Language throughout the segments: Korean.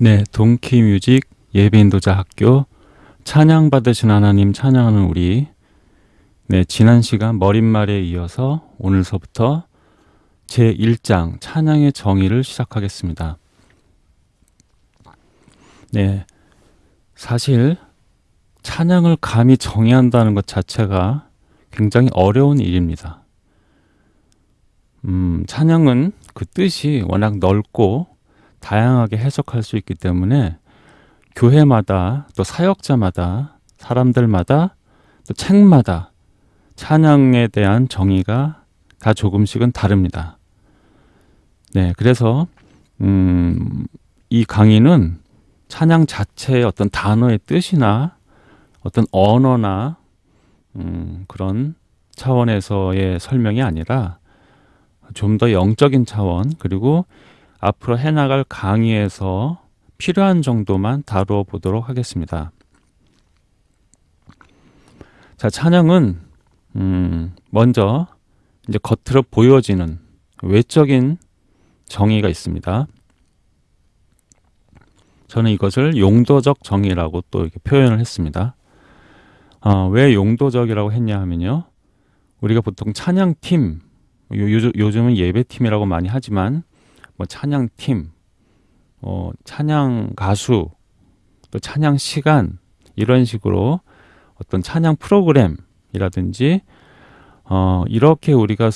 네, 동키뮤직 예배인도자 학교 찬양 받으신 하나님 찬양하는 우리 네, 지난 시간 머릿말에 이어서 오늘서부터 제 1장 찬양의 정의를 시작하겠습니다. 네. 사실 찬양을 감히 정의한다는 것 자체가 굉장히 어려운 일입니다. 음, 찬양은 그 뜻이 워낙 넓고 다양하게 해석할 수 있기 때문에 교회마다 또 사역자마다 사람들마다 또 책마다 찬양에 대한 정의가 다 조금씩은 다릅니다. 네, 그래서 음, 이 강의는 찬양 자체의 어떤 단어의 뜻이나 어떤 언어나 음, 그런 차원에서의 설명이 아니라 좀 더 영적인 차원 그리고 앞으로 해나갈 강의에서 필요한 정도만 다루어 보도록 하겠습니다. 자, 찬양은 음, 먼저 이제 겉으로 보여지는 외적인 정의가 있습니다. 저는 이것을 용도적 정의라고 또 이렇게 표현을 했습니다. 어, 왜 용도적이라고 했냐 하면요. 우리가 보통 찬양팀, 요, 요즘은 예배팀이라고 많이 하지만 뭐 찬양팀, 어, 찬양 가수, 또 찬양 시간 이런 식으로 어떤 찬양 프로그램이라든지 어, 이렇게 우리가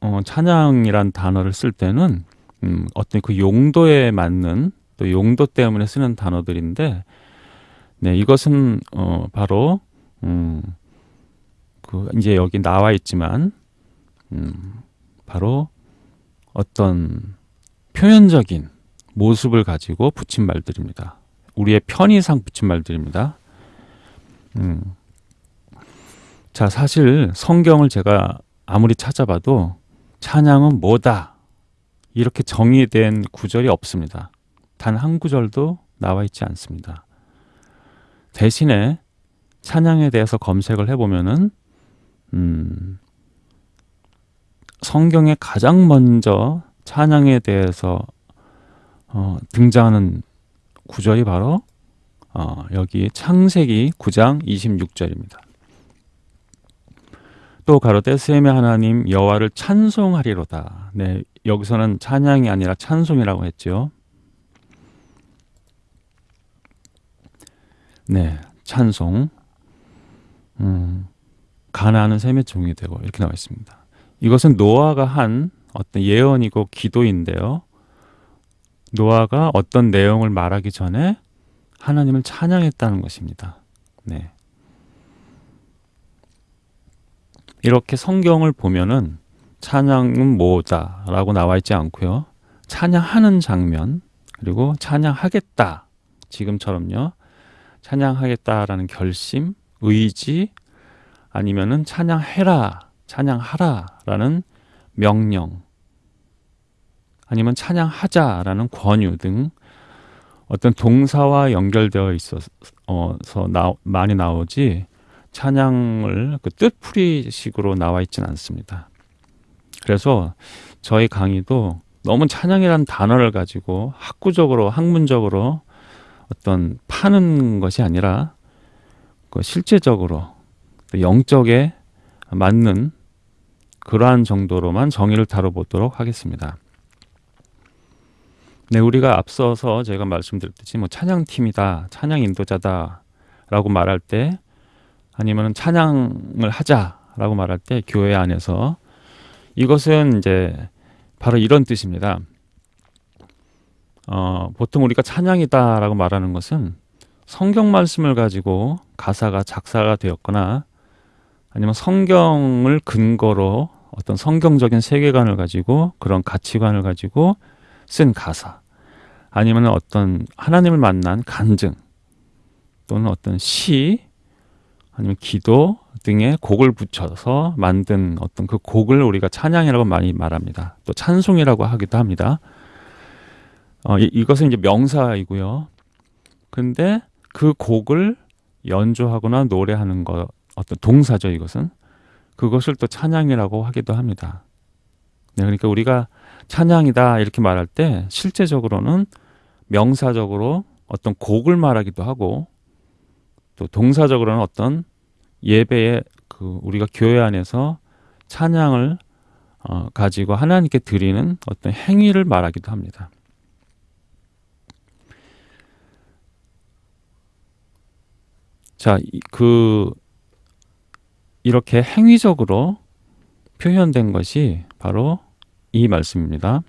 어, 찬양이란 단어를 쓸 때는 음, 어떤 그 용도에 맞는 또 용도 때문에 쓰는 단어들인데 네, 이것은 어, 바로 음, 그 이제 여기 나와 있지만 음, 바로 어떤 표현적인 모습을 가지고 붙인 말들입니다. 우리의 편의상 붙인 말들입니다. 음. 자, 사실 성경을 제가 아무리 찾아봐도 찬양은 뭐다. 이렇게 정의된 구절이 없습니다. 단 한 구절도 나와 있지 않습니다. 대신에 찬양에 대해서 검색을 해보면은, 음, 성경에 가장 먼저 찬양에 대해서 어, 등장하는 구절이 바로 어, 여기 창세기 9장 26절입니다. 또 가로되 셈의 하나님 여호와를 찬송하리로다. 네, 여기서는 찬양이 아니라 찬송이라고 했죠. 네, 찬송. 음, 가나안은 셈의 종이 되고 이렇게 나와 있습니다. 이것은 노아가 한 어떤 예언이고 기도인데요. 노아가 어떤 내용을 말하기 전에 하나님을 찬양했다는 것입니다. 네. 이렇게 성경을 보면은 찬양은 뭐다라고 나와 있지 않고요. 찬양하는 장면 그리고 찬양하겠다 지금처럼요. 찬양하겠다라는 결심, 의지 아니면은 찬양해라, 찬양하라라는 명령 아니면 찬양하자라는 권유 등 어떤 동사와 연결되어 있어서 나, 많이 나오지 찬양을 그 뜻풀이식으로 나와 있지는 않습니다. 그래서 저희 강의도 너무 찬양이라는 단어를 가지고 학구적으로 학문적으로 어떤 파는 것이 아니라 그 실제적으로 영적에 맞는 그러한 정도로만 정의를 다뤄보도록 하겠습니다. 네, 우리가 앞서서 제가 말씀드렸듯이 뭐 찬양팀이다, 찬양 인도자다 라고 말할 때 아니면 찬양을 하자라고 말할 때 교회 안에서 이것은 이제 바로 이런 뜻입니다. 어, 보통 우리가 찬양이다 라고 말하는 것은 성경 말씀을 가지고 가사가 작사가 되었거나 아니면 성경을 근거로 어떤 성경적인 세계관을 가지고 그런 가치관을 가지고 쓴 가사 아니면 어떤 하나님을 만난 간증 또는 어떤 시 아니면 기도 등의 곡을 붙여서 만든 어떤 그 곡을 우리가 찬양이라고 많이 말합니다. 또 찬송이라고 하기도 합니다. 어, 이, 이것은 이제 명사이고요. 근데 그 곡을 연주하거나 노래하는 것 어떤 동사죠 이것은 그것을 또 찬양이라고 하기도 합니다. 네, 그러니까 우리가 찬양이다 이렇게 말할 때 실제적으로는 명사적으로 어떤 곡을 말하기도 하고 또 동사적으로는 어떤 예배에 그 우리가 교회 안에서 찬양을 어, 가지고 하나님께 드리는 어떤 행위를 말하기도 합니다. 자, 그 이렇게 행위적으로 표현된 것이 바로 이 말씀입니다.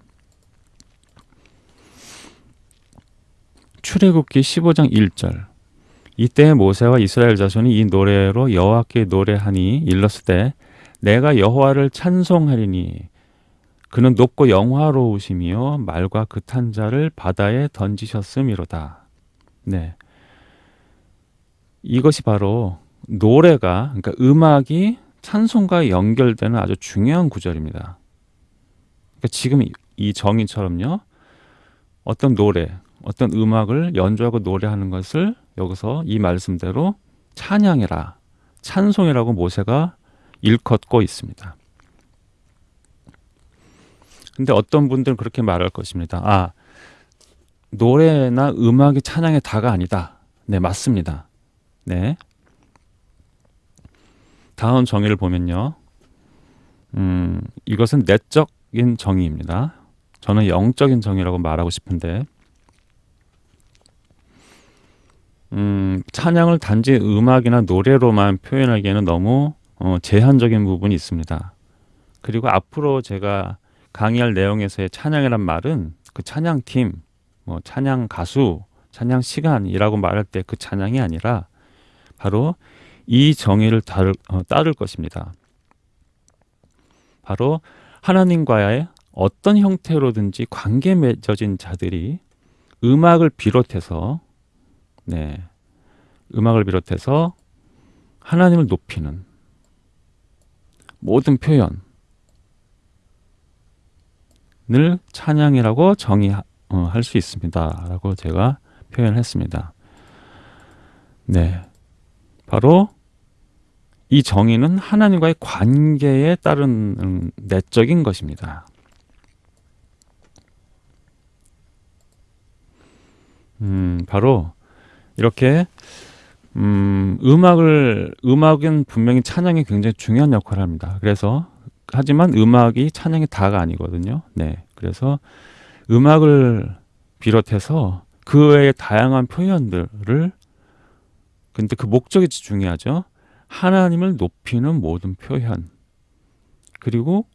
출애굽기 15장 1절 이때 모세와 이스라엘 자손이 이 노래로 여호와께 노래하니 일렀을 때 내가 여호와를 찬송하리니 그는 높고 영화로우시며 말과 그탄 자를 바다에 던지셨음이로다. 네. 이것이 바로 노래가 그러니까 음악이 찬송과 연결되는 아주 중요한 구절입니다. 그러니까 지금 이 정의처럼요. 어떤 노래, 어떤 음악을 연주하고 노래하는 것을 여기서 이 말씀대로 찬양이라 찬송이라고 모세가 일컫고 있습니다. 근데 어떤 분들은 그렇게 말할 것입니다. 아, 노래나 음악이 찬양의 다가 아니다. 네, 맞습니다. 네. 다음 정의를 보면요. 음, 이것은 내적인 정의입니다. 저는 영적인 정의라고 말하고 싶은데, 음, 찬양을 단지 음악이나 노래로만 표현하기에는 너무 어, 제한적인 부분이 있습니다. 그리고 앞으로 제가 강의할 내용에서의 찬양이란 말은 그 찬양팀, 뭐 찬양 가수, 찬양 시간이라고 말할 때 그 찬양이 아니라 바로 이 정의를 따를, 어, 따를 것입니다. 바로 하나님과의 어떤 형태로든지 관계 맺어진 자들이 음악을 비롯해서 네. 음악을 비롯해서 하나님을 높이는 모든 표현을 찬양이라고 정의할 어, 수 있습니다. 라고 제가 표현했습니다. 네. 바로 이 정의는 하나님과의 관계에 따른 내적인 것입니다. 음, 바로 이렇게 음, 음악을 음악은 분명히 찬양이 굉장히 중요한 역할을 합니다. 그래서 하지만 음악이 찬양이 다가 아니거든요. 네. 그래서 음악을 비롯해서 그 외의 다양한 표현들을 근데 그 목적이 중요하죠. 하나님을 높이는 모든 표현. 그리고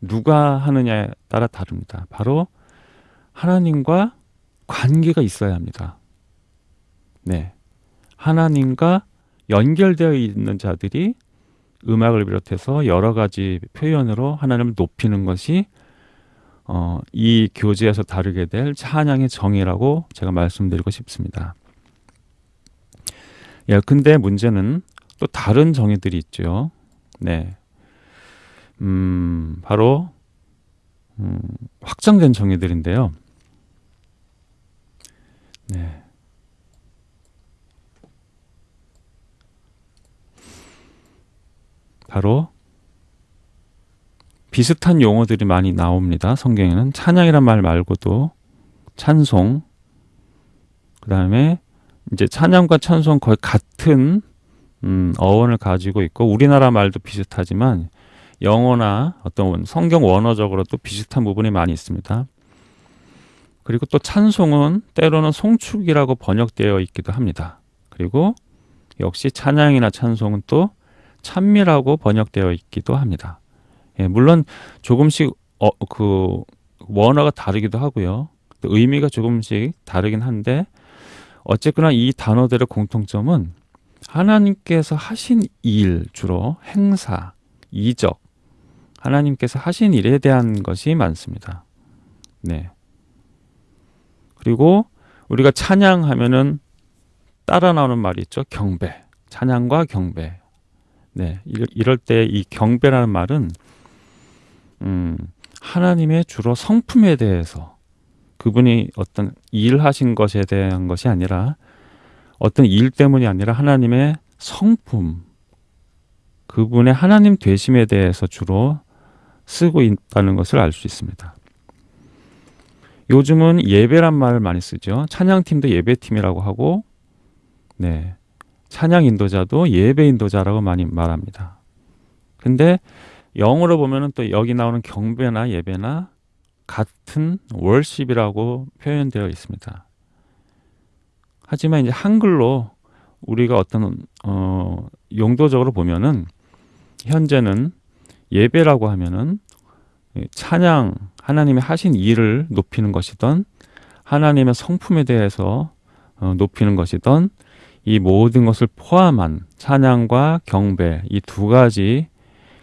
누가 하느냐에 따라 다릅니다. 바로 하나님과 관계가 있어야 합니다. 네. 하나님과 연결되어 있는 자들이 음악을 비롯해서 여러 가지 표현으로 하나님을 높이는 것이 어, 이 교재에서 다루게 될 찬양의 정의라고 제가 말씀드리고 싶습니다. 예, 근데 문제는 또 다른 정의들이 있죠. 네. 음, 바로, 음, 확정된 정의들인데요. 네. 바로 비슷한 용어들이 많이 나옵니다. 성경에는 찬양이란 말 말고도 찬송, 그 다음에 이제 찬양과 찬송 거의 같은 음, 어원을 가지고 있고 우리나라 말도 비슷하지만 영어나 어떤 성경 원어적으로 도 비슷한 부분이 많이 있습니다. 그리고 또 찬송은 때로는 송축이라고 번역되어 있기도 합니다. 그리고 역시 찬양이나 찬송은 또 찬미라고 번역되어 있기도 합니다. 예, 물론 조금씩 어, 그 원어가 다르기도 하고요. 또 의미가 조금씩 다르긴 한데 어쨌거나 이 단어들의 공통점은 하나님께서 하신 일 주로 행사, 이적 하나님께서 하신 일에 대한 것이 많습니다. 네. 그리고 우리가 찬양하면은 따라 나오는 말이 있죠. 경배. 찬양과 경배. 네, 이럴 때 이 경배라는 말은 음, 하나님의 주로 성품에 대해서 그분이 어떤 일하신 것에 대한 것이 아니라 어떤 일 때문이 아니라 하나님의 성품, 그분의 하나님 되심에 대해서 주로 쓰고 있다는 것을 알 수 있습니다. 요즘은 예배란 말을 많이 쓰죠. 찬양팀도 예배팀이라고 하고, 네. 찬양 인도자도 예배 인도자라고 많이 말합니다. 근데 영어로 보면은 또 여기 나오는 경배나 예배나 같은 월십이라고 표현되어 있습니다. 하지만 이제 한글로 우리가 어떤 어 용도적으로 보면은 현재는 예배라고 하면은 찬양 하나님의 하신 일을 높이는 것이던 하나님의 성품에 대해서 어, 높이는 것이던 이 모든 것을 포함한 찬양과 경배 이 두 가지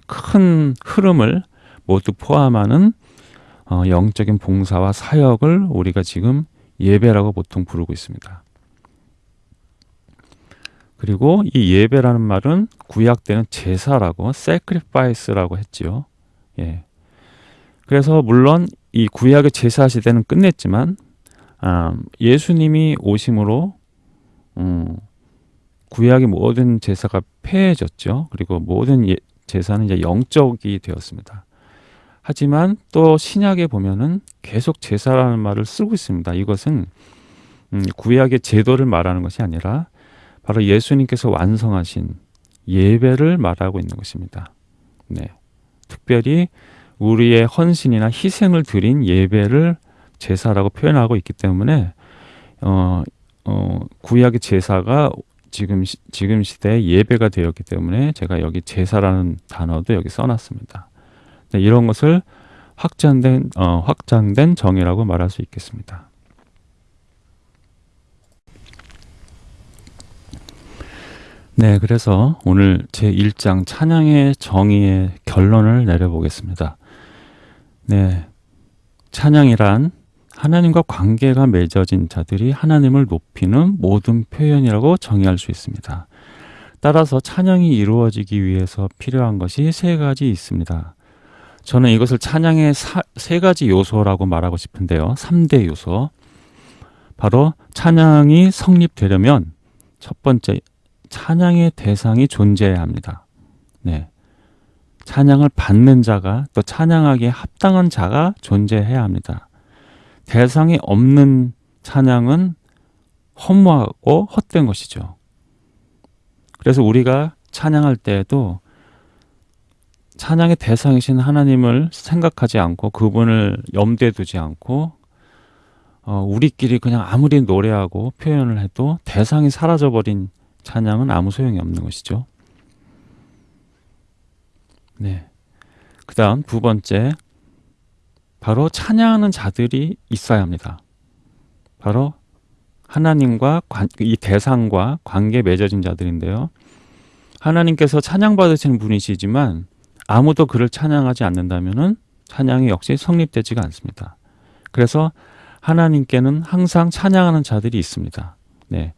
큰 흐름을 모두 포함하는 어, 영적인 봉사와 사역을 우리가 지금 예배라고 보통 부르고 있습니다. 그리고 이 예배라는 말은 구약 때는 제사라고 sacrifice라고 했지요. 예. 그래서 물론 이 구약의 제사 시대는 끝냈지만 아, 예수님이 오심으로 음, 구약의 모든 제사가 폐해졌죠. 그리고 모든 예, 제사는 이제 영적이 되었습니다. 하지만 또 신약에 보면은 계속 제사라는 말을 쓰고 있습니다. 이것은 음, 구약의 제도를 말하는 것이 아니라 바로 예수님께서 완성하신 예배를 말하고 있는 것입니다. 네. 특별히 우리의 헌신이나 희생을 드린 예배를 제사라고 표현하고 있기 때문에 어, 어, 구약의 제사가 지금 시, 지금 시대에 예배가 되었기 때문에 제가 여기 제사라는 단어도 여기 써놨습니다. 네, 이런 것을 확장된 어, 확장된 정의라고 말할 수 있겠습니다. 네, 그래서 오늘 제 1장 찬양의 정의의 결론을 내려보겠습니다. 네. 찬양이란 하나님과 관계가 맺어진 자들이 하나님을 높이는 모든 표현이라고 정의할 수 있습니다. 따라서 찬양이 이루어지기 위해서 필요한 것이 세 가지 있습니다. 저는 이것을 찬양의 사, 세 가지 요소라고 말하고 싶은데요. 3대 요소. 바로 찬양이 성립되려면 첫 번째 찬양의 대상이 존재해야 합니다. 네. 찬양을 받는 자가 또 찬양하기에 합당한 자가 존재해야 합니다. 대상이 없는 찬양은 허무하고 헛된 것이죠. 그래서 우리가 찬양할 때에도 찬양의 대상이신 하나님을 생각하지 않고 그분을 염두에 두지 않고 어, 우리끼리 그냥 아무리 노래하고 표현을 해도 대상이 사라져버린 찬양은 아무 소용이 없는 것이죠. 네. 그 다음 두 번째, 바로 찬양하는 자들이 있어야 합니다. 바로 하나님과 관, 이 대상과 관계 맺어진 자들인데요. 하나님께서 찬양 받으시는 분이시지만 아무도 그를 찬양하지 않는다면 찬양이 역시 성립되지가 않습니다. 그래서 하나님께는 항상 찬양하는 자들이 있습니다. 네.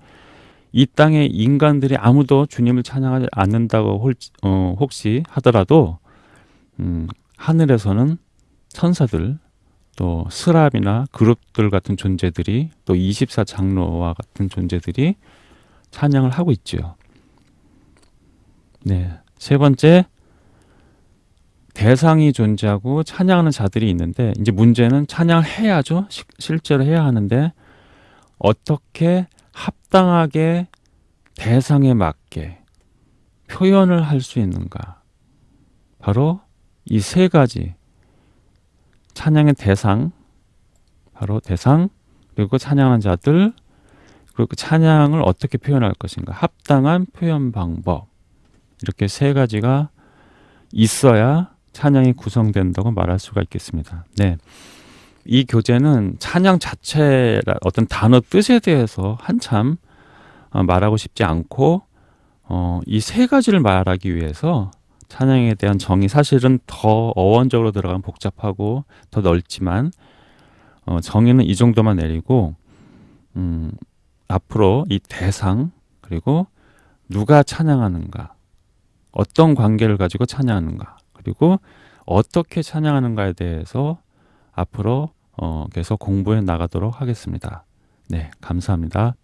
이 땅의 인간들이 아무도 주님을 찬양하지 않는다고 홀, 어, 혹시 하더라도 음, 하늘에서는 천사들 또 스랍이나 그룹들 같은 존재들이 또 24장로와 같은 존재들이 찬양을 하고 있죠. 네. 세 번째 대상이 존재하고 찬양하는 자들이 있는데 이제 문제는 찬양을 해야죠. 시, 실제로 해야 하는데 어떻게 합당하게 대상에 맞게 표현을 할 수 있는가? 바로 이 세 가지 찬양의 대상, 바로 대상, 그리고 찬양하는 자들, 그리고 그 찬양을 어떻게 표현할 것인가, 합당한 표현 방법 이렇게 세 가지가 있어야 찬양이 구성된다고 말할 수가 있겠습니다. 네. 이 교재는 찬양 자체 어떤 단어 뜻에 대해서 한참 어, 말하고 싶지 않고 어, 이 세 가지를 말하기 위해서 찬양에 대한 정의 사실은 더 어원적으로 들어가면 복잡하고 더 넓지만 어, 정의는 이 정도만 내리고 음, 앞으로 이 대상 그리고 누가 찬양하는가 어떤 관계를 가지고 찬양하는가 그리고 어떻게 찬양하는가에 대해서 앞으로 어, 계속 공부해 나가도록 하겠습니다. 네, 감사합니다.